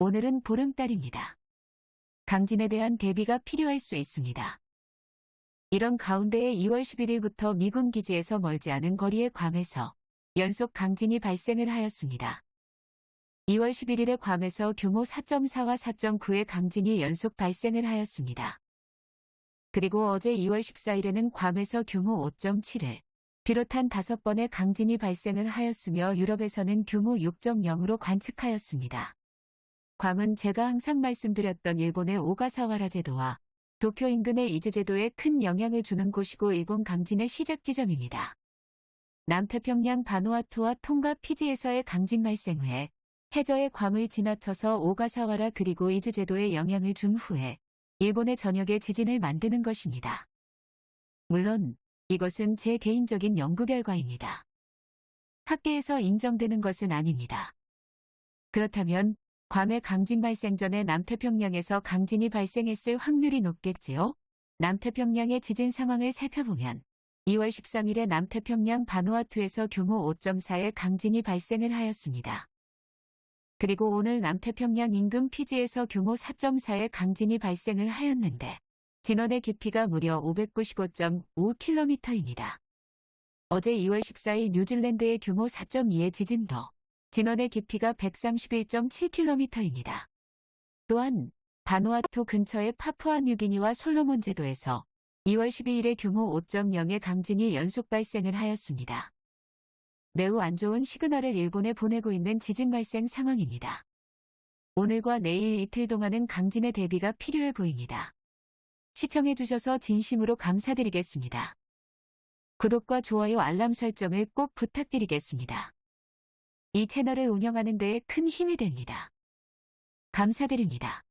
오늘은 보름달입니다. 강진에 대한 대비가 필요할 수 있습니다. 이런 가운데에 2월 11일부터 미군 기지에서 멀지 않은 거리의 괌에서 연속 강진이 발생을 하였습니다. 2월 11일에 괌에서 규모 4.4와 4.9의 강진이 연속 발생을 하였습니다. 그리고 어제 2월 14일에는 괌에서 규모 5.7을 비롯한 다섯 번의 강진이 발생을 하였으며 유럽에서는 규모 6.0으로 관측하였습니다. 괌은 제가 항상 말씀드렸던 일본의 오가사와라 제도와 도쿄 인근의 이즈 제도에 큰 영향을 주는 곳이고 일본 강진의 시작 지점입니다. 남태평양 바누아투와 통가 피지에서의 강진 발생 후에 해저의 괌을 지나쳐서 오가사와라 그리고 이즈 제도에 영향을 준 후에 일본의 전역에 지진을 만드는 것입니다. 물론 이것은 제 개인적인 연구 결과입니다. 학계에서 인정되는 것은 아닙니다. 그렇다면 괌의 강진 발생 전에 남태평양에서 강진이 발생했을 확률이 높겠지요? 남태평양의 지진 상황을 살펴보면 2월 13일에 남태평양 바누아투에서 규모 5.4의 강진이 발생을 하였습니다. 그리고 오늘 남태평양 인근 피지에서 규모 4.4의 강진이 발생을 하였는데 진원의 깊이가 무려 595.5km입니다. 어제 2월 14일 뉴질랜드의 규모 4.2의 지진도 진원의 깊이가 131.7km입니다. 또한 바누아투 근처의 파푸아 뉴기니와 솔로몬 제도에서 2월 12일에 규모 5.0의 강진이 연속 발생을 하였습니다. 매우 안 좋은 시그널을 일본에 보내고 있는 지진 발생 상황입니다. 오늘과 내일 이틀 동안은 강진의 대비가 필요해 보입니다. 시청해주셔서 진심으로 감사드리겠습니다. 구독과 좋아요 알람 설정을 꼭 부탁드리겠습니다. 이 채널을 운영하는 데에 큰 힘이 됩니다. 감사드립니다.